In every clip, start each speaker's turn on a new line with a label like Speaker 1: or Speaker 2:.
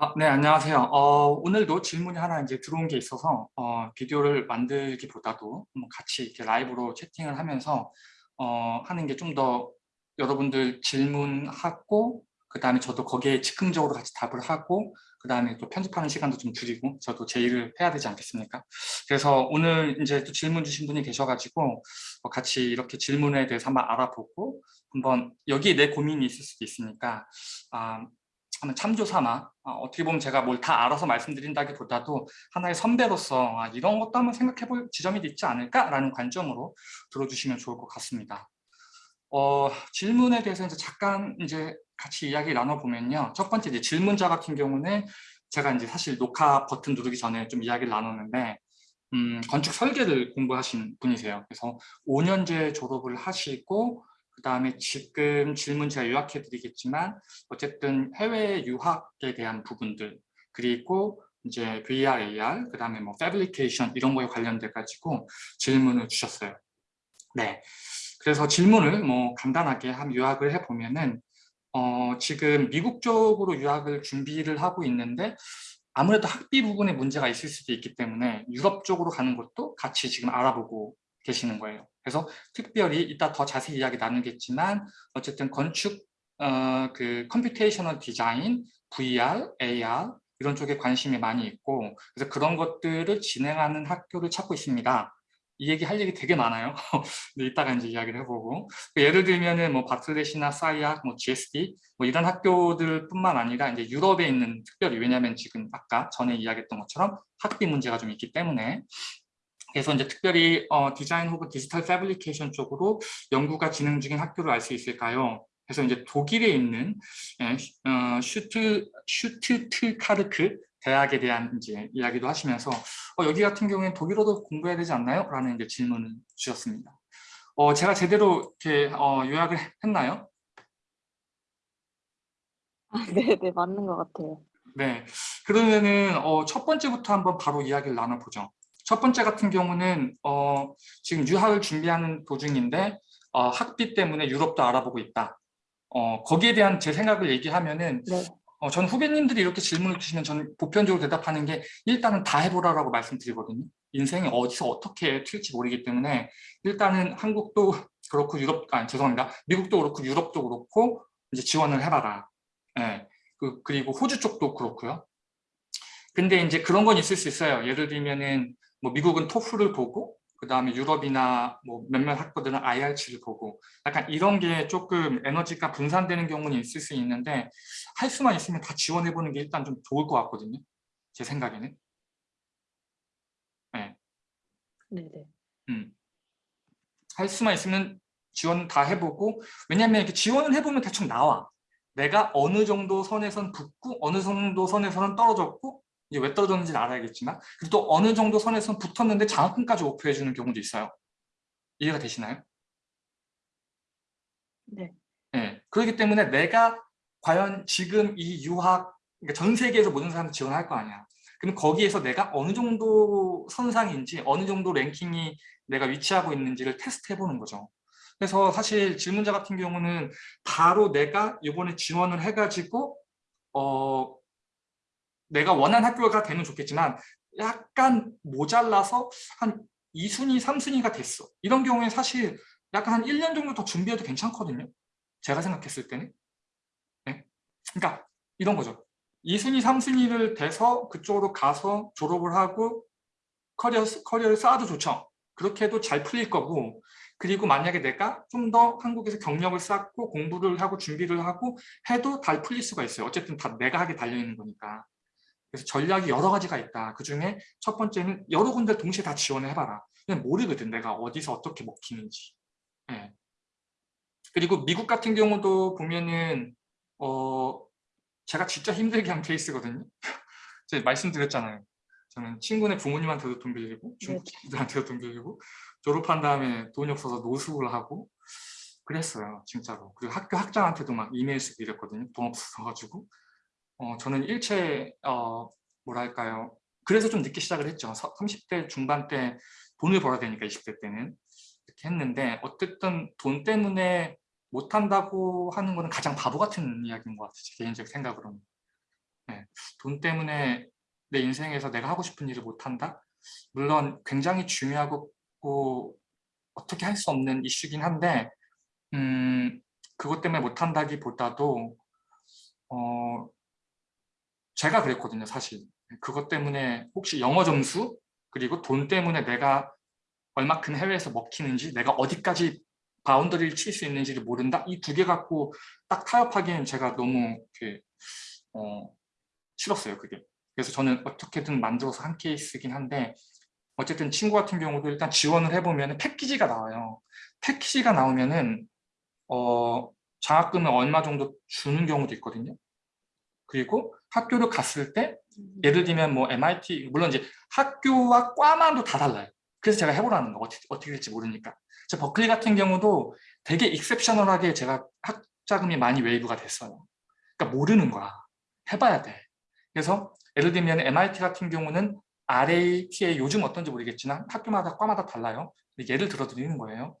Speaker 1: 아, 네, 안녕하세요. 어, 오늘도 질문이 하나 이제 들어온 게 있어서 어, 비디오를 만들기보다도 같이 이렇게 라이브로 채팅을 하면서 어, 하는 게 좀 더 여러분들 질문하고 그 다음에 저도 거기에 즉흥적으로 같이 답을 하고 그 다음에 또 편집하는 시간도 좀 줄이고 저도 제 일을 해야 되지 않겠습니까? 그래서 오늘 이제 또 질문 주신 분이 계셔가지고 어, 같이 이렇게 질문에 대해서 한번 알아보고 한번 여기에 내 고민이 있을 수도 있으니까 아, 한번 참조 삼아 어, 떻게 보면 제가 뭘 다 알아서 말씀드린다기보다도 하나의 선배로서 아, 이런 것도 한번 생각해 볼 지점이 있지 않을까라는 관점으로 들어주시면 좋을 것 같습니다. 어, 질문에 대해서 이제 잠깐 이제 같이 이야기 나눠보면요. 첫 번째 이제 질문자 같은 경우는 제가 이제 사실 녹화 버튼 누르기 전에 좀 이야기를 나눴는데 음, 건축 설계를 공부하신 분이세요. 그래서 5년제 졸업을 하시고 그 다음에 지금 질문 제가 요약해 드리겠지만 어쨌든 해외 유학에 대한 부분들 그리고 이제 VR, AR, 그 다음에 뭐 패브리케이션 이런 거에 관련돼 가지고 질문을 주셨어요. 네. 그래서 질문을 뭐 간단하게 한 요약을 해보면은 어, 지금 미국 쪽으로 유학을 준비를 하고 있는데 아무래도 학비 부분에 문제가 있을 수도 있기 때문에 유럽 쪽으로 가는 것도 같이 지금 알아보고 계시는 거예요. 그래서 특별히 이따 더 자세히 이야기 나누겠지만 어쨌든 건축 어, 그 computational 디자인, VR, AR 이런 쪽에 관심이 많이 있고 그래서 그런 것들을 진행하는 학교를 찾고 있습니다. 이 얘기 할 얘기 되게 많아요. 근데 이따가 이제 이야기를 해보고 예를 들면은 뭐 바틀렛이나 SCI-Arc, 뭐 GSD 뭐 이런 학교들뿐만 아니라 이제 유럽에 있는 특별히 왜냐하면 지금 아까 전에 이야기했던 것처럼 학비 문제가 좀 있기 때문에 그래서 이제 특별히 어, 디자인 혹은 디지털 fabrication 쪽으로 연구가 진행 중인 학교를 알 수 있을까요? 그래서 이제 독일에 있는 예, 어, 슈트 슈투트가르트 대학에 대한 이제 이야기도 하시면서 어, 여기 같은 경우에는 독일어도 공부해야 되지 않나요? 라는 이제 질문을 주셨습니다. 어, 제가 제대로 이렇게 어, 요약을 했나요?
Speaker 2: 아, 네, 네, 맞는 것 같아요.
Speaker 1: 네, 그러면은 어, 첫 번째부터 한번 바로 이야기를 나눠보죠. 첫 번째 같은 경우는 어, 지금 유학을 준비하는 도중인데 어, 학비 때문에 유럽도 알아보고 있다. 어, 거기에 대한 제 생각을 얘기하면은 네. 어, 전 후배님들이 이렇게 질문을 주시면 저는 보편적으로 대답하는 게 일단은 다 해보라라고 말씀드리거든요. 인생이 어디서 어떻게 튈지 모르기 때문에 일단은 한국도 그렇고 유럽, 아 죄송합니다. 미국도 그렇고 유럽도 그렇고 이제 지원을 해봐라. 예. 그, 그리고 호주 쪽도 그렇고요. 근데 이제 그런 건 있을 수 있어요. 예를 들면은 뭐 미국은 토플을 보고 그 다음에 유럽이나 뭐 몇몇 학교들은 IR치를 보고 약간 이런 게 조금 에너지가 분산되는 경우는 있을 수 있는데 할 수만 있으면 다 지원해보는 게 일단 좀 좋을 것 같거든요. 제 생각에는. 네.
Speaker 2: 네네.
Speaker 1: 음. 할 수만 있으면 지원 다 해보고 왜냐하면 이렇게 지원을 해보면 대충 나와. 내가 어느 정도 선에선 붙고 어느 정도 선에서는 떨어졌고 이게 왜 떨어졌는지는 알아야겠지만 그리고 또 어느 정도 선에서 붙었는데 장학금까지 오프해 주는 경우도 있어요. 이해가 되시나요?
Speaker 2: 네.
Speaker 1: 네. 그렇기 때문에 내가 과연 지금 이 유학 그러니까 전 세계에서 모든 사람들 지원할 거 아니야. 그럼 거기에서 내가 어느 정도 선상인지 어느 정도 랭킹이 내가 위치하고 있는지를 테스트해 보는 거죠. 그래서 사실 질문자 같은 경우는 바로 내가 이번에 지원을 해가지고 어 내가 원하는 학교가 되면 좋겠지만 약간 모자라서 한 2순위, 3순위가 됐어. 이런 경우에 사실 약간 한 1년 정도 더 준비해도 괜찮거든요. 제가 생각했을 때는. 네? 그러니까 이런 거죠. 2순위, 3순위를 돼서 그쪽으로 가서 졸업을 하고 커리어, 커리어를 쌓아도 좋죠. 그렇게 해도 잘 풀릴 거고 그리고 만약에 내가 좀 더 한국에서 경력을 쌓고 공부를 하고 준비를 하고 해도 잘 풀릴 수가 있어요. 어쨌든 다 내가 하기에 달려있는 거니까. 그래서 전략이 여러 가지가 있다. 그 중에 첫 번째는 여러 군데 동시에 다 지원을 해봐라. 그냥 모르거든 내가 어디서 어떻게 먹히는지. 네. 그리고 미국 같은 경우도 보면은 어 제가 진짜 힘들게 한 케이스거든요. 제가 말씀드렸잖아요. 저는 친구네 부모님한테도 돈 빌리고 중국 네. 친구들한테도 돈 빌리고 졸업한 다음에 돈이 없어서 노숙을 하고 그랬어요 진짜로 그리고 학교 학장한테도 막 이메일 쓰고 이랬거든요 돈 없어가지고 어, 저는 일체 어, 뭐랄까요. 그래서 좀 늦게 시작을 했죠. 30대 중반 때 돈을 벌어야 되니까 20대 때는 이렇게 했는데 어쨌든 돈 때문에 못한다고 하는 거는 가장 바보 같은 이야기인 것 같아요. 개인적 생각으로는. 네, 돈 때문에 내 인생에서 내가 하고 싶은 일을 못한다? 물론 굉장히 중요하고 뭐 어떻게 할 수 없는 이슈긴 한데 음, 그것 때문에 못한다기보다도 어, 제가 그랬거든요, 사실. 그것 때문에 혹시 영어 점수 그리고 돈 때문에 내가 얼마큼 해외에서 먹히는지 내가 어디까지 바운더리를 칠 수 있는지를 모른다? 이 두 개 갖고 딱 타협하기엔 제가 너무 이렇게 어, 싫었어요, 그게. 그래서 저는 어떻게든 만들어서 한 케이스긴 한데 어쨌든 친구 같은 경우도 일단 지원을 해보면 패키지가 나와요. 패키지가 나오면은 어, 장학금을 얼마 정도 주는 경우도 있거든요. 그리고 학교를 갔을 때
Speaker 2: 음.
Speaker 1: 예를 들면 뭐 MIT 물론 이제 학교와 과만도 다 달라요. 그래서 제가 해보라는 거 어떻게, 어떻게 될지 모르니까. 저 버클리 같은 경우도 되게 exceptional하게 제가 학자금이 많이 waive가 됐어요. 그러니까 모르는 거야. 해봐야 돼. 그래서 예를 들면 MIT 같은 경우는 RA TA 요즘 어떤지 모르겠지만 학교마다 과마다 달라요. 예를 들어 드리는 거예요.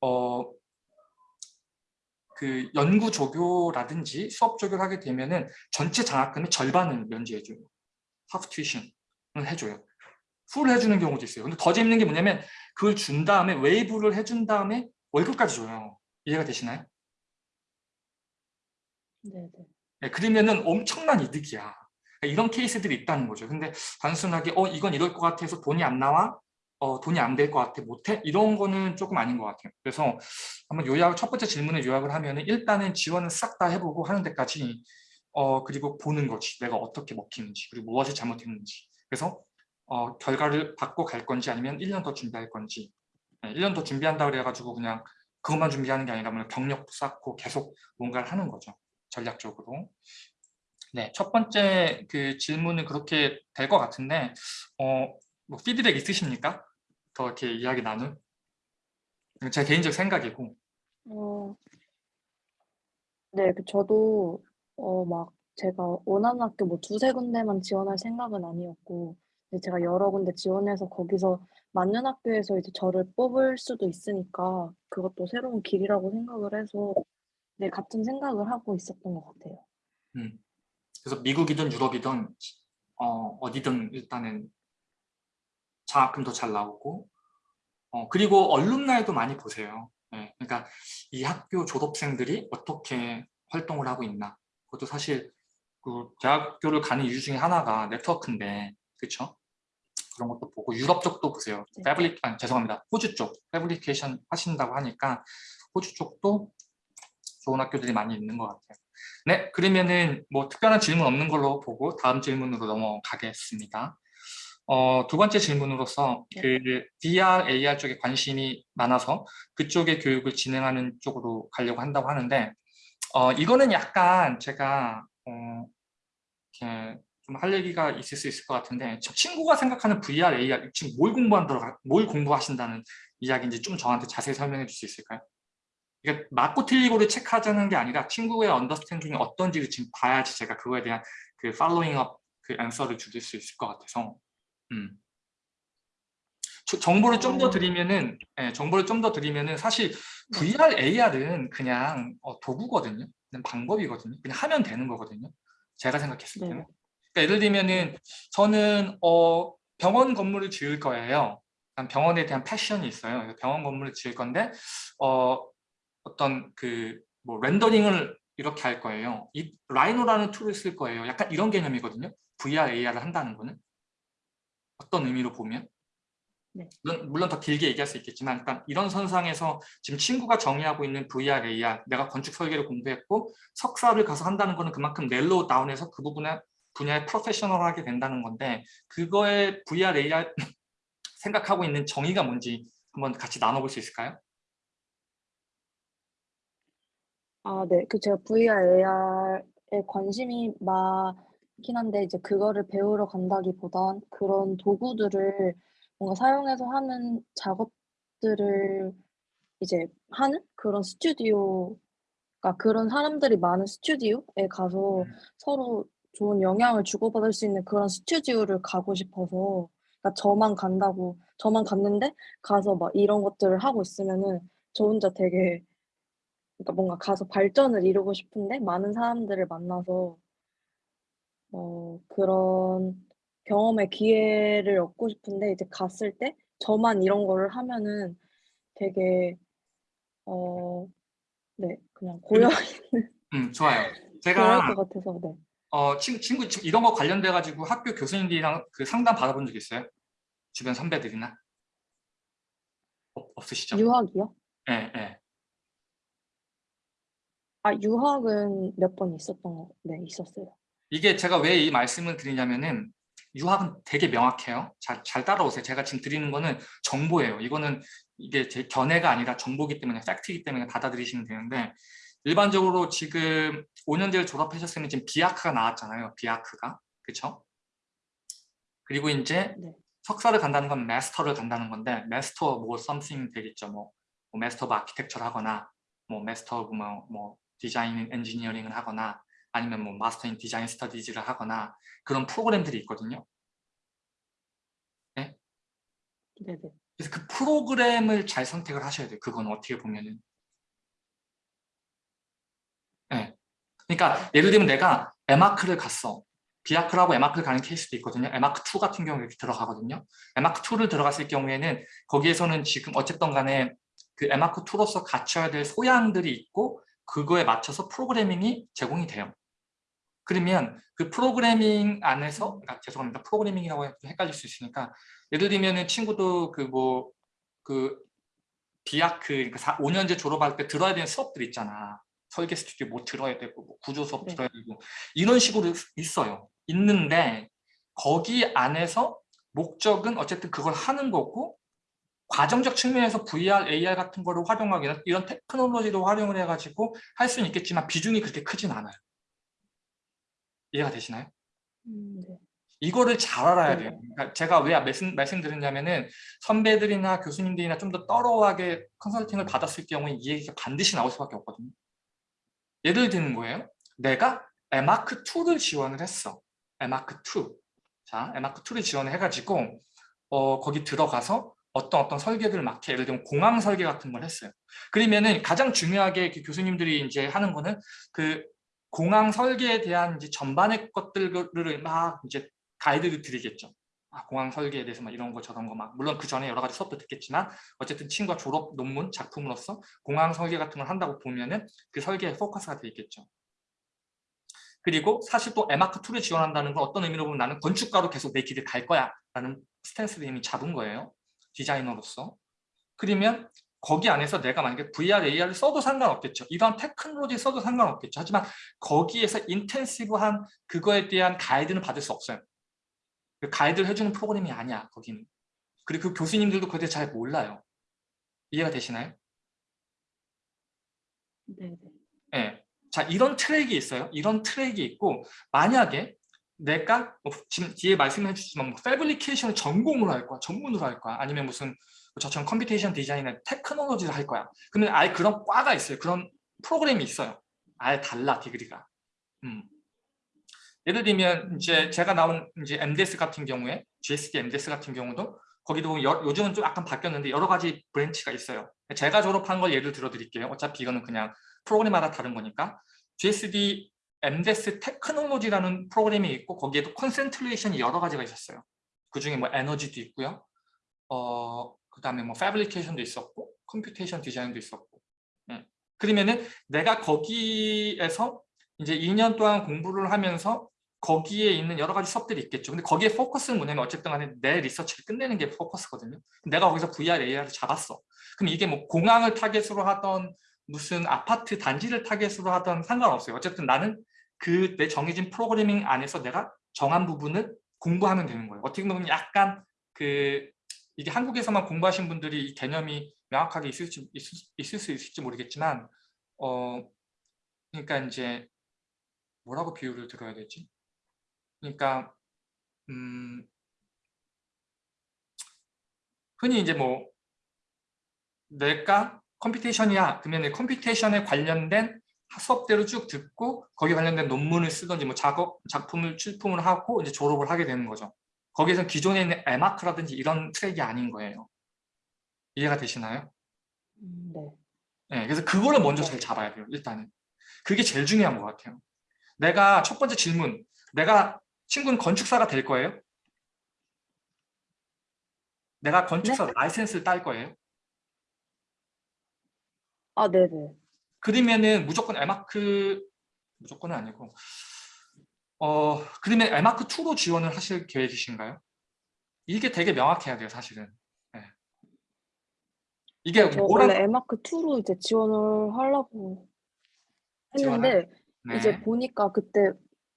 Speaker 1: 어, 그 연구 조교라든지 수업 조교를 하게 되면은 전체 장학금의 절반을 면제해줘요. half tuition을 해줘요. full 해주는 경우도 있어요. 근데 더 재밌는 게 뭐냐면 그걸 준 다음에 waive를 해준 다음에 월급까지 줘요. 이해가 되시나요?
Speaker 2: 네네.
Speaker 1: 네, 그러면은 엄청난 이득이야. 이런 케이스들이 있다는 거죠. 근데 단순하게 어 이건 이럴 것 같아서 돈이 안 나와? 어 돈이 안 될 것 같아 못해? 이런 거는 조금 아닌 것 같아요. 그래서 한번 요약 첫 번째 질문에 요약을 하면 은 일단은 지원을 싹다 해보고 하는 데까지 어 그리고 보는 거지. 내가 어떻게 먹히는지 그리고 무엇이 잘못했는지. 그래서 어 결과를 받고 갈 건지 아니면 1년 더 준비할 건지. 네, 1년 더 준비한다 그래가지고 그냥 그것만 준비하는 게 아니라 뭐 경력도 쌓고 계속 뭔가를 하는 거죠. 전략적으로. 네, 첫 번째 그 질문은 그렇게 될 것 같은데 어, 뭐 피드백 있으십니까? 더 이렇게 이야기 나눌? 제 개인적 생각이고
Speaker 2: 어, 네, 그 저도 어, 막 제가 원하는 학교 뭐 두세 군데만 지원할 생각은 아니었고 제가 여러 군데 지원해서 거기서 맞는 학교에서 이제 저를 뽑을 수도 있으니까 그것도 새로운 길이라고 생각을 해서 네, 같은 생각을 하고 있었던 것 같아요.
Speaker 1: 음. 그래서 미국이든 유럽이든 어, 어디든 일단은 장학금도 잘 나오고 어, 그리고 얼룸나이도 많이 보세요. 네, 그러니까 이 학교 졸업생들이 어떻게 활동을 하고 있나 그것도 사실 그 대학교를 가는 이유 중에 하나가 네트워크인데 그렇죠? 그런 것도 보고 유럽 쪽도 보세요.
Speaker 2: 네.
Speaker 1: 패브릭 아니 죄송합니다. 호주 쪽 패브리케이션 하신다고 하니까 호주 쪽도 좋은 학교들이 많이 있는 것 같아요. 네, 그러면은 뭐 특별한 질문 없는 걸로 보고 다음 질문으로 넘어가겠습니다. 어, 두 번째 질문으로서
Speaker 2: 네.
Speaker 1: 그 VR, AR 쪽에 관심이 많아서 그쪽의 교육을 진행하는 쪽으로 가려고 한다고 하는데 어, 이거는 약간 제가 어, 이렇게 좀할 얘기가 있을 수 있을 것 같은데 저 친구가 생각하는 VR, AR 지금 뭘 공부한다고 뭘 공부하신다는 이야기인지 좀 저한테 자세히 설명해 줄 수 있을까요? 이게 맞고 틀리고를 체크하자는 게 아니라 친구의 언더스탠딩이 어떤지를 지금 봐야지 제가 그거에 대한 그 following up 그 answer를 줄수 있을 것 같아서 음. 저- 정보를 좀더
Speaker 2: 어.
Speaker 1: 드리면은 예, 정보를 좀 더 드리면은 사실
Speaker 2: 네.
Speaker 1: VR, AR은 그냥 어, 도구거든요. 그냥 방법이거든요. 그냥 하면 되는 거거든요. 제가 생각했을
Speaker 2: 네.
Speaker 1: 때는. 그러니까 예를 들면은 저는 어, 병원 건물을 지을 거예요. 난 병원에 대한 passion이 있어요. 병원 건물을 지을 건데 어, 어떤 그 뭐 rendering을 이렇게 할 거예요. 이 Rhino라는 tool을 쓸 거예요. 약간 이런 개념이거든요. VR, AR을 한다는 거는 어떤 의미로 보면
Speaker 2: 네.
Speaker 1: 물론, 물론 더 길게 얘기할 수 있겠지만 일단 이런 선상에서 지금 친구가 정의하고 있는 VR, AR 내가 건축 설계를 공부했고 석사를 가서 한다는 거는 그만큼 넬로우 다운해서 그 부분에 분야에 프로페셔널하게 된다는 건데 그거에 VR, AR 생각하고 있는 정의가 뭔지 한번 같이 나눠볼 수 있을까요?
Speaker 2: 아, 네. 그 제가 VR, AR에 관심이 많 긴 한데 이제 그거를 배우러 간다기보단 그런 도구들을 뭔가 사용해서 하는 작업들을 이제 하는 그런 스튜디오, 그러니까 그런 사람들이 많은 스튜디오에 가서 서로 좋은 영향을 주고받을 수 있는 그런 스튜디오를 가고 싶어서 그러니까 저만 간다고 저만 갔는데 가서 막 이런 것들을 하고 있으면은 저 혼자 되게 그러니까 뭔가 가서 발전을 이루고 싶은데 많은 사람들을 만나서 어 그런 경험의 기회를 얻고 싶은데 이제 갔을 때 저만 이런 거를 하면은 되게 어 네 그냥 고여 있는
Speaker 1: 음, 좋아요. 제가
Speaker 2: 것 같아서 네.
Speaker 1: 어, 친, 친구 이런 거 관련돼 가지고 학교 교수님들이랑 그 상담 받아본 적 있어요? 주변 선배들이나 없, 없으시죠?
Speaker 2: 유학이요?
Speaker 1: 예, 예.
Speaker 2: 아 유학은 몇 번 있었던 거 네 있었어요.
Speaker 1: 이게 제가 왜 이 말씀을 드리냐면은 유학은 되게 명확해요. 잘, 잘 따라오세요. 제가 지금 드리는 거는 정보예요. 이거는 이게 제 견해가 아니라 정보기 때문에 팩트이기 때문에 받아들이시면 되는데 일반적으로 지금 5년제를 졸업하셨으면 지금 비아크가 나왔잖아요. 비아크가. 그렇죠? 그리고 이제
Speaker 2: 네.
Speaker 1: 석사를 간다는 건 master를 간다는 건데 마스터 뭐 something 되겠죠. 뭐, 뭐 master architecture를 하거나 뭐 마스터 뭐, 뭐 design engineering을 하거나 아니면 뭐 master in design studies를 하거나 그런 프로그램들이 있거든요.
Speaker 2: 네네.
Speaker 1: 그래서 그 프로그램을 잘 선택을 하셔야 돼요. 그건 어떻게 보면은. 네. 그러니까 예를 들면 내가 M.Arch를 갔어. 비아크라고 에마크를 가는 케이스도 있거든요. 에마크2 같은 경우에 이렇게 들어가거든요. 에마크2를 들어갔을 경우에는 거기에서는 지금 어쨌든 간에 그 에마크2로서 갖춰야 될 소양들이 있고 그거에 맞춰서 프로그래밍이 제공이 돼요. 그러면 그 프로그래밍 안에서 아, 죄송합니다. 프로그래밍이라고 헷갈릴 수 있으니까 예를 들면은 친구도 그 뭐그 비아크 그러니까 4, 5년제 졸업할 때 들어야 되는 수업들 있잖아. 설계 스튜디오 뭐 들어야 되고 뭐 구조 수업
Speaker 2: 네.
Speaker 1: 들어야 되고 이런 식으로 있어요. 있는데 거기 안에서 목적은 어쨌든 그걸 하는 거고 과정적 측면에서 VR, AR 같은 거를 활용하기 이런 테크놀로지도 활용을 해가지고 할 수는 있겠지만 비중이 그렇게 크진 않아요. 이해가 되시나요?
Speaker 2: 음 네.
Speaker 1: 이거를 잘 알아야
Speaker 2: 네.
Speaker 1: 돼요. 그러니까 제가 왜 말씀, 말씀드렸냐면은 선배들이나 교수님들이나 좀더 떠러하게 컨설팅을 받았을 경우에 이 얘기가 반드시 나올 수밖에 없거든요. 예를 드는 거예요. 내가 에마크2를 지원을 했어. 에마크2. 자, 에마크2를 지원을 해가지고 어, 거기 들어가서 어떤 어떤 설계들을 막 해. 예를 들면 공항 설계 같은 걸 했어요. 그러면은 가장 중요하게 그 교수님들이 이제 하는 거는 그 공항 설계에 대한 이제 전반의 것들을 막 이제 가이드를 드리겠죠. 아, 공항 설계에 대해서 막 이런 거 저런 거 막 물론 그 전에 여러 가지 수업도 듣겠지만 어쨌든 친구가 졸업 논문 작품으로서 공항 설계 같은 걸 한다고 보면은 그 설계에 포커스가 돼 있겠죠. 그리고 사실 또 에마크2를 지원한다는 건 어떤 의미로 보면 나는 건축가로 계속 내 길을 갈 거야 라는 스탠스를 이미 잡은 거예요. 디자이너로서. 그러면 거기 안에서 내가 만약에 VR, AR을 써도 상관없겠죠. 이러한 테크놀로지 써도 상관없겠죠. 하지만 거기에서 intensive한 그거에 대한 가이드는 받을 수 없어요. 그 가이드를 해주는 프로그램이 아니야, 거기는. 그리고 그 교수님들도 그에 대해 잘 몰라요. 이해가 되시나요?
Speaker 2: 네네.
Speaker 1: 예. 자, 이런 트랙이 있어요. 이런 트랙이 있고, 만약에 내가 뭐 지금 뒤에 말씀해 주시지만 뭐 fabrication을 전공으로 할 거야, 전문으로 할 거야, 아니면 무슨 저처럼 computation design의 테크놀로지를 할 거야. 그러면 아예 그런 과가 있어요. 그런 프로그램이 있어요. 아예 달라, degree가. 음. 예를 들면 이제 제가 나온 이제 MDes 같은 경우에 GSD MDes 같은 경우도 거기도 여, 요즘은 좀 약간 바뀌었는데 여러 가지 branch가 있어요. 제가 졸업한 걸 예를 들어 드릴게요. 어차피 이거는 그냥 프로그램마다 다른 거니까 GSD MDS 테크놀로지라는 프로그램이 있고 거기에도 concentration이 여러 가지가 있었어요. 그 중에 뭐 에너지도 있고요. 어, 그 다음에 뭐 fabrication도 있었고 computation design도 있었고 예. 그러면은 내가 거기에서 이제 2년 동안 공부를 하면서 거기에 있는 여러 가지 수업들이 있겠죠. 근데 거기에 포커스는 뭐냐면 어쨌든 간에 내 리서치를 끝내는 게 포커스거든요. 내가 거기서 VR, AR을 잡았어. 그럼 이게 뭐 공항을 타겟으로 하던 무슨 아파트 단지를 타겟으로 하던 상관없어요. 어쨌든 나는 그 내 정해진 프로그래밍 안에서 내가 정한 부분을 공부하면 되는 거예요. 어떻게 보면 약간 그 이게 한국에서만 공부하신 분들이 이 개념이 명확하게 있을지, 있을, 있을 수 있을지 모르겠지만 어 그러니까 이제 뭐라고 비유를 들어야 되지? 그러니까 음 흔히 이제 뭐 내가 computation이야 그러면 computation에 관련된 수업대로 쭉 듣고 거기에 관련된 논문을 쓰든지 뭐 작업 작품을 출품을 하고 이제 졸업을 하게 되는 거죠. 거기에서 기존에 있는 M.Arch라든지 이런 트랙이 아닌 거예요. 이해가 되시나요?
Speaker 2: 음 네.
Speaker 1: 네, 그래서 그거를 먼저 잘 잡아야 돼요. 일단은 그게 제일 중요한 것 같아요. 내가 첫 번째 질문, 내가 친구는 건축사가 될 거예요? 내가 건축사 라이센스를 딸 거예요?
Speaker 2: 아, 네네.
Speaker 1: 그러면은 무조건 에마크 무조건은 아니고 어 그러면 에마크 2로 지원을 하실 계획이신가요? 이게 되게 명확해야 돼요, 사실은. 네. 이게
Speaker 2: 저
Speaker 1: 뭐라
Speaker 2: 원래 에마크 2로 이제 지원을 하려고 했는데
Speaker 1: 네.
Speaker 2: 이제 보니까 그때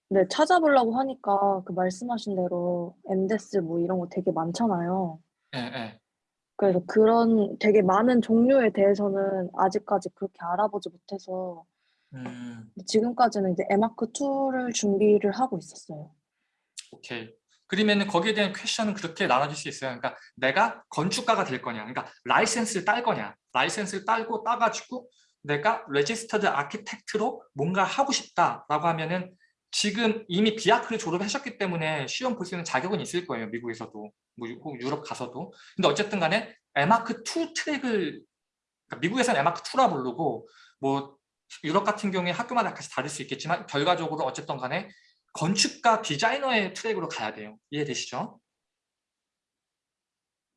Speaker 2: 네, 찾아보려고 하니까 그 말씀하신 대로 MDes 뭐 이런 거 되게 많잖아요.
Speaker 1: 예, 예.
Speaker 2: 그래서 그런 되게 많은 종류에 대해서는 아직까지 그렇게 알아보지 못해서
Speaker 1: 음,
Speaker 2: 지금까지는 이제 에마크 2를 준비를 하고 있었어요.
Speaker 1: 오케이. 그러면은 거기에 대한 question은 그렇게 나눠질 수 있어요. 그러니까 내가 건축가가 될 거냐, 그러니까 라이센스를 딸 거냐, 라이센스를 딸고 따가지고 내가 레지스터드 아키텍트로 뭔가 하고 싶다라고 하면은 지금 이미 비아크를 졸업하셨기 때문에 시험 볼 수 있는 자격은 있을 거예요. 미국에서도, 뭐 유- 유럽 가서도. 근데 어쨌든 간에 에마크 2 트랙을 그러니까 미국에서는 에마크 2라 부르고 뭐 유럽 같은 경우에 학교마다 약간씩 다를 수 있겠지만 결과적으로 어쨌든 간에 건축가 디자이너의 트랙으로 가야 돼요. 이해되시죠?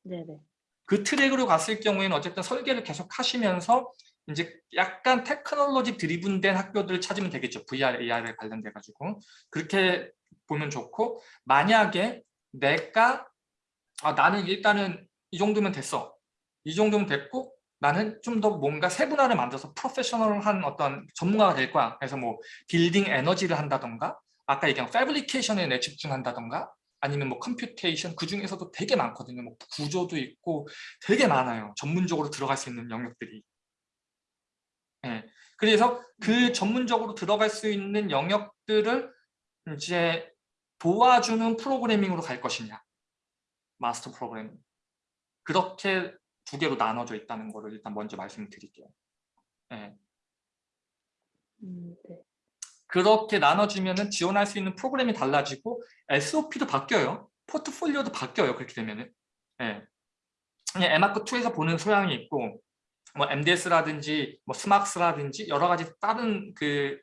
Speaker 2: 네네.
Speaker 1: 그 트랙으로 갔을 경우에는 어쨌든 설계를 계속 하시면서 이제 약간 technology driven된 학교들을 찾으면 되겠죠. VR, AR에 관련돼 가지고 그렇게 보면 좋고 만약에 내가 아, 나는 일단은 이 정도면 됐어. 이 정도면 됐고 나는 좀 더 뭔가 세분화를 만들어서 프로페셔널한 어떤 전문가가 될 거야. 그래서 뭐 빌딩 에너지를 한다던가 아까 얘기한 fabrication에 내 집중한다던가 아니면 뭐 computation 그 중에서도 되게 많거든요. 뭐 구조도 있고 되게 많아요. 전문적으로 들어갈 수 있는 영역들이. 예. 그래서 그 전문적으로 들어갈 수 있는 영역들을 이제 도와주는 프로그래밍으로 갈 것이냐. 마스터 프로그래밍. 그렇게 두 개로 나눠져 있다는 거를 일단 먼저 말씀드릴게요. 예.
Speaker 2: 음, 네.
Speaker 1: 그렇게 나눠지면은 지원할 수 있는 프로그램이 달라지고 SOP도 바뀌어요. 포트폴리오도 바뀌어요. 그렇게 되면 은. 예. 그냥 에마크 2에서 보는 소양이 있고 뭐 MDes라든지 뭐 SMArchS라든지 여러 가지 다른 그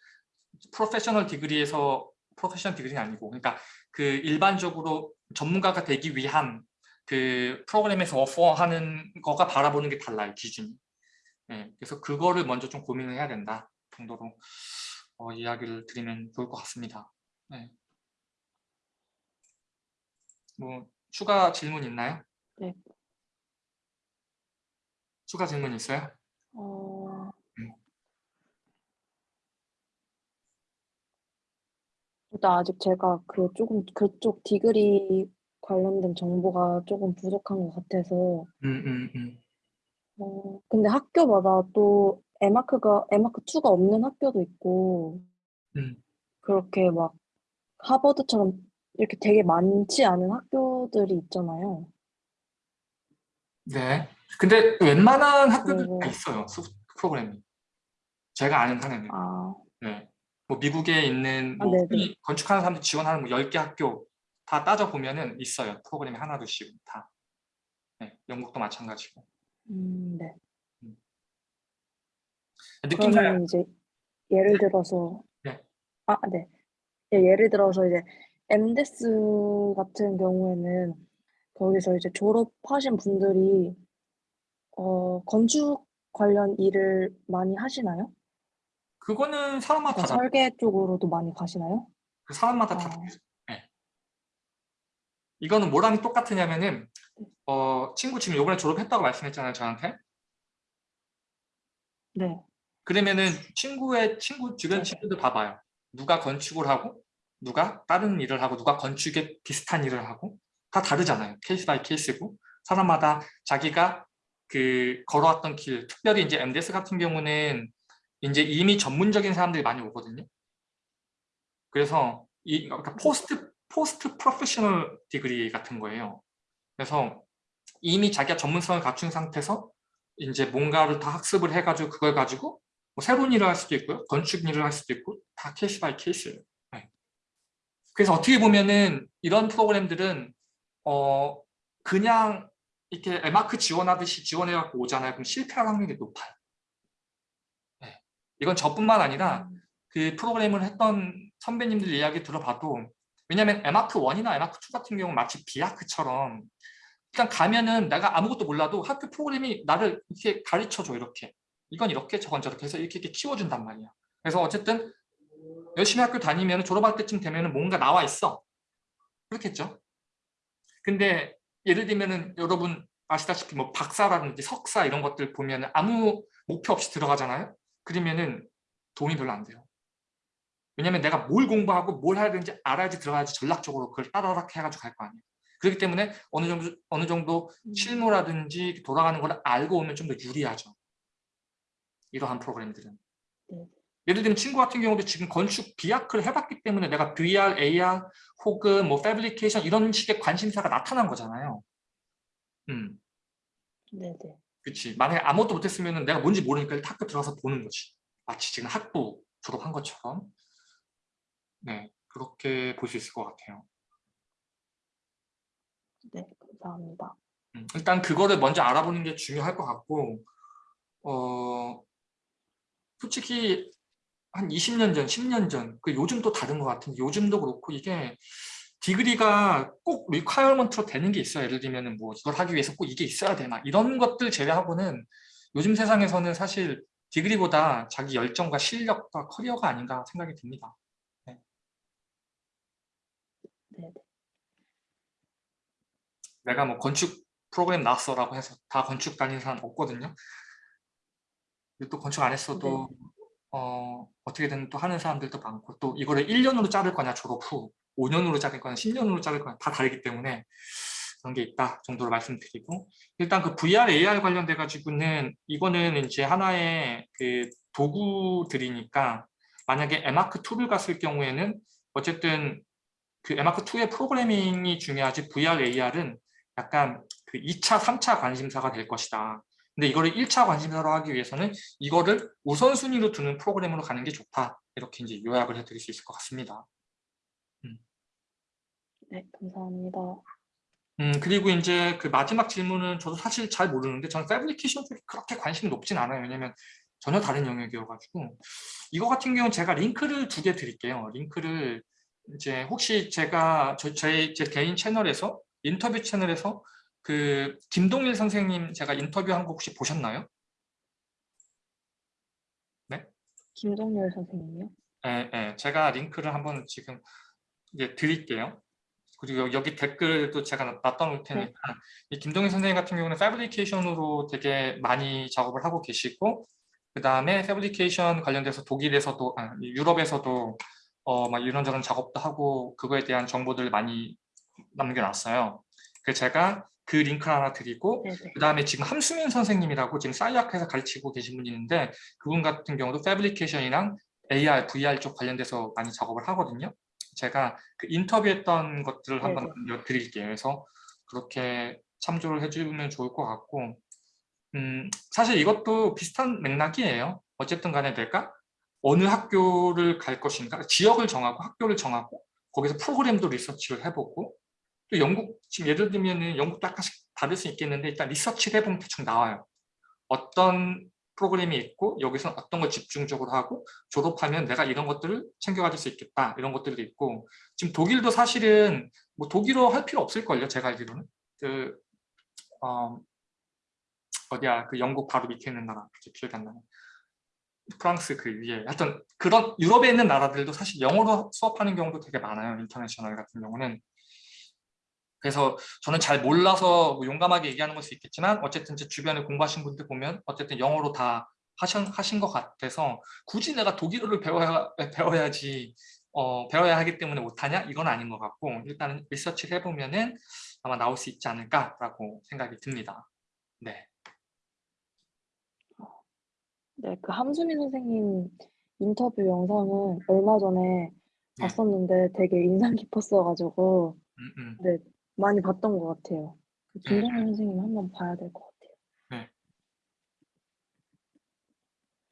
Speaker 1: professional degree에서 professional degree는 아니고 그러니까 그 일반적으로 전문가가 되기 위한 그 프로그램에서 오퍼하는 거가 바라보는 게 달라요 기준이. 예, 그래서 그거를 먼저 좀 고민을 해야 된다 정도로 어, 이야기를 드리면 좋을 것 같습니다. 네. 뭐 추가 질문 있나요?
Speaker 2: 네.
Speaker 1: 추가 질문 있어요?
Speaker 2: 어,
Speaker 1: 음.
Speaker 2: 일단 아직 제가 그 조금 그쪽 디그리 관련된 정보가 조금 부족한 것 같아서
Speaker 1: 음, 음, 음.
Speaker 2: 어, 근데 학교마다 또 에마크가 에마크 2가 없는 학교도 있고
Speaker 1: 음.
Speaker 2: 그렇게 막 하버드처럼 이렇게 되게 많지 않은 학교들이 있잖아요.
Speaker 1: 네. 근데 웬만한 학교들
Speaker 2: 그리고-
Speaker 1: 다 있어요. 프로그램이. 제가 아는 한에는.
Speaker 2: 아,
Speaker 1: 네. 뭐 미국에 있는
Speaker 2: 아,
Speaker 1: 뭐. 흔히 건축하는 사람들 지원하는 뭐 10개 학교 다 따져보면은 있어요. 프로그램이 하나 둘씩 다. 네. 영국도 마찬가지고.
Speaker 2: 음, 네.
Speaker 1: 느낌 잘
Speaker 2: 그러면 이제 예를 들어서
Speaker 1: 네.
Speaker 2: 아, 네. 예, 예를 들어서 이제 엠데스 같은 경우에는 거기서 이제 졸업하신 분들이 어, 건축 관련 일을 많이 하시나요?
Speaker 1: 그거는 사람마다
Speaker 2: 그러니까
Speaker 1: 다.
Speaker 2: 설계 쪽으로도 많이 가시나요?
Speaker 1: 그 사람마다 다
Speaker 2: 아.
Speaker 1: 달라요. 네. 이거는 뭐랑 똑같으냐면은 어, 친구 지금 요번에 졸업했다고 말씀했잖아요, 저한테.
Speaker 2: 네.
Speaker 1: 그러면은 친구의 친구 주변
Speaker 2: 네네.
Speaker 1: 친구들 봐봐요. 누가 건축을 하고 누가 다른 일을 하고 누가 건축에 비슷한 일을 하고 다 다르잖아요. case by case고 사람마다 자기가 그 걸어왔던 길 특별히 이제 MDes 같은 경우는 이제 이미 전문적인 사람들이 많이 오거든요. 그래서 이 그러니까 post post professional degree 같은 거예요. 그래서 이미 자기가 전문성을 갖춘 상태에서 이제 뭔가를 다 학습을 해가지고 그걸 가지고 뭐 새로운 일을 할 수도 있고요. 건축 일을 할 수도 있고 다 case by case예요. 네. 그래서 어떻게 보면은 이런 프로그램들은 어 그냥 이렇게 에마크 지원하듯이 지원해갖고 오잖아요. 그럼 실패할 확률이 높아요. 네. 이건 저뿐만 아니라
Speaker 2: 음,
Speaker 1: 그 프로그램을 했던 선배님들 이야기 들어봐도 왜냐하면 에마크 1이나 에마크 2 같은 경우는 마치 비아크처럼 그냥 가면은 내가 아무것도 몰라도 학교 프로그램이 나를 이렇게 가르쳐줘 이렇게 이건 이렇게 저건 저렇게 해서 이렇게, 이렇게 키워준단 말이야 그래서 어쨌든 열심히 학교 다니면 졸업할 때쯤 되면 뭔가 나와 있어 그렇겠죠 근데 예를 들면은 여러분 아시다시피 뭐 박사라든지 석사 이런 것들 보면 아무 목표 없이 들어가잖아요 그러면은 돈이 별로 안 돼요 왜냐면 내가 뭘 공부하고 뭘 해야 되는지 알아야지 들어가야지 전략적으로 그걸 따라락 해가지고 갈 거 아니에요. 그렇기 때문에 어느 정도 어느 정도 실무라든지 돌아가는 걸 알고 오면 좀 더 유리하죠. 이러한 프로그램들은.
Speaker 2: 네.
Speaker 1: 예를 들면 친구 같은 경우도 지금 건축 비아크를 해봤기 때문에 내가 VR, AR 혹은 뭐 패브리케이션 이런 식의 관심사가 나타난 거잖아요. 음.
Speaker 2: 네네.
Speaker 1: 그렇지. 만약에 아무것도 못했으면 내가 뭔지 모르니까 일단 학교 들어가서 보는 거지. 마치 지금 학부 졸업한 것처럼. 네, 그렇게 볼 수 있을 것 같아요.
Speaker 2: 네, 감사합니다.
Speaker 1: 음, 일단 그거를 먼저 알아보는 게 중요할 것 같고 어, 솔직히 한 20년 전, 10년 전, 그 요즘 또 다른 것 같은데 요즘도 그렇고 이게 degree가 꼭 requirement로 되는 게 있어요. 예를 들면 뭐 이걸 하기 위해서 꼭 이게 있어야 되나 이런 것들 제외하고는 요즘 세상에서는 사실 디그리보다 자기 열정과 실력과 커리어가 아닌가 생각이 듭니다.
Speaker 2: 네,
Speaker 1: 내가 뭐 건축 프로그램 나왔어라고 해서 다 건축 다니는 사람 없거든요. 또 건축 안 했어도
Speaker 2: 네.
Speaker 1: 어, 어떻게든 또 하는 사람들도 많고 또 이거를 1년으로 자를 거냐 졸업 후 5년으로 자를 거냐 10년으로 자를 거냐 다 다르기 때문에 그런 게 있다 정도로 말씀드리고 일단 그 VR, AR 관련돼 가지고는 이거는 이제 하나의 그 도구들이니까 만약에 에마크2를 갔을 경우에는 어쨌든 그 에마크2의 프로그래밍이 중요하지 VR, AR은 약간 그 2차, 3차 관심사가 될 것이다. 근데 이거를 1차 관심사로 하기 위해서는 이거를 우선순위로 두는 프로그램으로 가는 게 좋다. 이렇게 이제 요약을 해드릴 수 있을 것 같습니다. 음.
Speaker 2: 네, 감사합니다.
Speaker 1: 음, 그리고 이제 그 마지막 질문은 저도 사실 잘 모르는데 저는 패브리케이션 쪽에 그렇게 관심이 높진 않아요. 왜냐면 전혀 다른 영역이어가지고 이거 같은 경우는 제가 링크를 두 개 드릴게요. 링크를 이제 혹시 제가 저, 제, 제 개인 채널에서 인터뷰 채널에서 그 김동일 선생님 제가 인터뷰한 거 혹시 보셨나요? 네?
Speaker 2: 김동열 선생님이요?
Speaker 1: 네, 네, 제가 링크를 한번 지금 이제 드릴게요. 그리고 여기 댓글도 제가 놔둬놓을 테니까 네. 이 김동일 선생님 같은 경우는 패브리케이션으로 되게 많이 작업을 하고 계시고 그 다음에 패브리케이션 관련돼서 독일에서도 아, 유럽에서도 어, 막 이런저런 작업도 하고 그거에 대한 정보들을 많이 남겨놨어요. 그래서 제가 그 링크를 하나 드리고 그 다음에 지금 함수민 선생님이라고 지금 사이아크에서 가르치고 계신 분이 있는데 그분 같은 경우도 패브리케이션이랑 AR, VR 쪽 관련돼서 많이 작업을 하거든요. 제가 그 인터뷰했던 것들을 네네. 한번 드릴게요. 그래서 그렇게 참조를 해주면 좋을 것 같고 음, 사실 이것도 비슷한 맥락이에요. 어쨌든 간에 내가 어느 학교를 갈 것인가 지역을 정하고 학교를 정하고 거기서 프로그램도 리서치를 해보고 또 영국 지금 예를 들면 영국도 약간씩 다를 수 있겠는데 일단 리서치를 해보면 대충 나와요. 어떤 프로그램이 있고 여기서 어떤 걸 집중적으로 하고 졸업하면 내가 이런 것들을 챙겨가질 수 있겠다 이런 것들도 있고. 지금 독일도 사실은 뭐 독일어 할 필요 없을걸요 제가 알기로는. 그 어, 어디야 그 영국 바로 밑에 있는 나라 기억이 안 나네. 프랑스 그 위에. 하여튼 그런 유럽에 있는 나라들도 사실 영어로 수업하는 경우도 되게 많아요 international 같은 경우는 그래서 저는 잘 몰라서 뭐 용감하게 얘기하는 걸 수 있겠지만 어쨌든 제 주변에 공부하신 분들 보면 어쨌든 영어로 다 하신, 하신 것 같아서 굳이 내가 독일어를 배워야, 배워야지 어, 배워야 하기 때문에 못하냐? 이건 아닌 것 같고 일단은 리서치를 해보면 은 아마 나올 수 있지 않을까라고 생각이 듭니다. 네.
Speaker 2: 네, 그 함수민 선생님 인터뷰 영상은 얼마 전에 네. 봤었는데 되게 인상 깊었어가지고 음, 음. 네, 많이 봤던 것 같아요. 그
Speaker 1: 네.
Speaker 2: 김동현 선생님 한번 봐야 될 것 같아요.
Speaker 1: 네.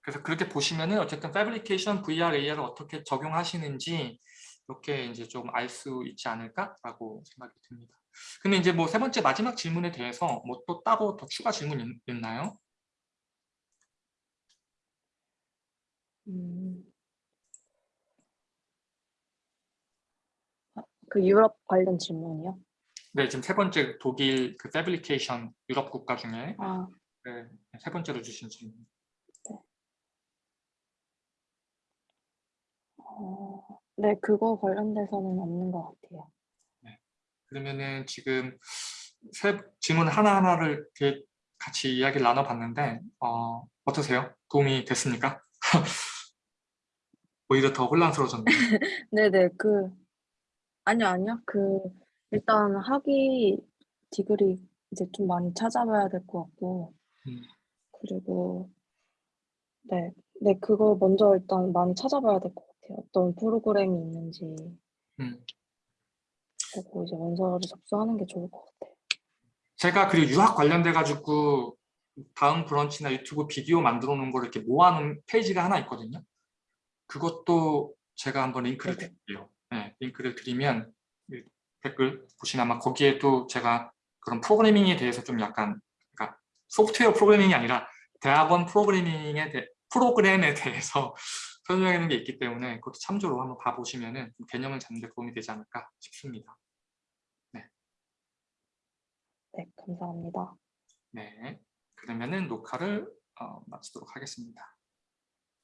Speaker 1: 그래서 그렇게 보시면은 어쨌든 패브리케이션 VR, AR을 어떻게 적용하시는지 이렇게 이제 좀 알 수 있지 않을까라고 생각이 듭니다. 근데 이제 뭐 세 번째 마지막 질문에 대해서 뭐 또 따로 더 추가 질문 있, 있나요?
Speaker 2: 음. 아, 그 유럽 관련 질문이요?
Speaker 1: 네, 지금 세 번째 독일 그 패브리케이션 유럽 국가 중에
Speaker 2: 아,
Speaker 1: 네, 세 번째로 주신 질문.
Speaker 2: 어, 네, 그거 관련돼서는 없는 것 같아요.
Speaker 1: 그러면은 지금 세 질문 하나하나를 이렇게 같이 이야기를 나눠봤는데 어, 어떠세요? 도움이 됐습니까? 오히려 더 혼란스러워졌네요.
Speaker 2: 네네, 그, 아니요, 아니요. 그, 일단 학위 디그리 이제 좀 많이 찾아봐야 될 것 같고,
Speaker 1: 음.
Speaker 2: 그리고, 네, 네, 그거 먼저 일단 많이 찾아봐야 될 것 같아요. 어떤 프로그램이 있는지
Speaker 1: 음.
Speaker 2: 보고 이제 원서를 접수하는 게 좋을 것 같아요.
Speaker 1: 제가 그리고 유학 관련돼 가지고 다음 브런치나 유튜브 비디오 만들어 놓은 걸 이렇게 모아놓은 페이지가 하나 있거든요. 그것도 제가 한번 링크를
Speaker 2: 네네.
Speaker 1: 드릴게요. 네, 링크를 드리면 이 댓글 보시면 아마 거기에도 제가 그런 프로그래밍에 대해서 좀 약간 그러니까 소프트웨어 프로그래밍이 아니라 대학원 프로그래밍에 대, 프로그램에 대해서 놓은 게 있기 때문에 그것도 참조로 한번 봐보시면 개념을 잡는 데 도움이 되지 않을까 싶습니다.
Speaker 2: 네, 감사합니다.
Speaker 1: 네, 그러면 은 녹화를 어, 마치도록 하겠습니다.